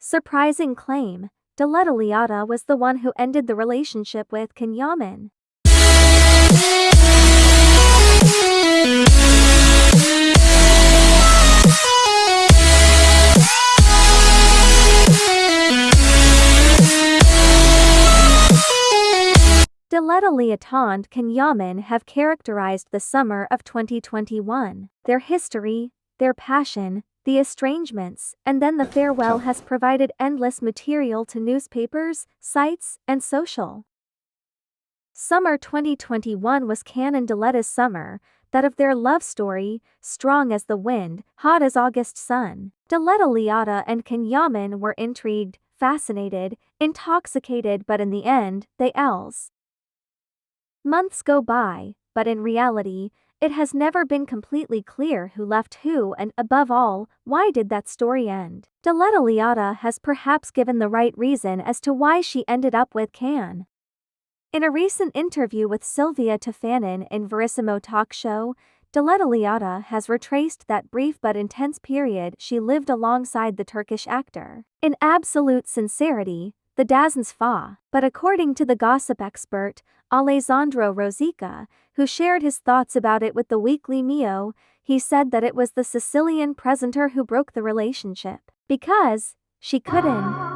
Surprising claim, Diletta was the one who ended the relationship with Can Yaman. Diletta and Can have characterized the summer of 2021. Their history, their passion, the estrangements, and then the farewell has provided endless material to newspapers, sites, and social. Summer 2021 was Can and Diletta's summer, that of their love story, strong as the wind, hot as August sun. Diletta Leotta and Can Yaman were intrigued, fascinated, intoxicated but in the end, they els. Months go by, but in reality, it has never been completely clear who left who and, above all, why did that story end. Diletta Leotta has perhaps given the right reason as to why she ended up with Can. In a recent interview with Silvia Toffanin in Verissimo Talk Show, Diletta Leotta has retraced that brief but intense period she lived alongside the Turkish actor. In absolute sincerity, the DAZN's Fa, but according to the gossip expert, Alessandro Rosica, who shared his thoughts about it with the weekly Mio, he said that it was the Sicilian presenter who broke the relationship. Because, she couldn't.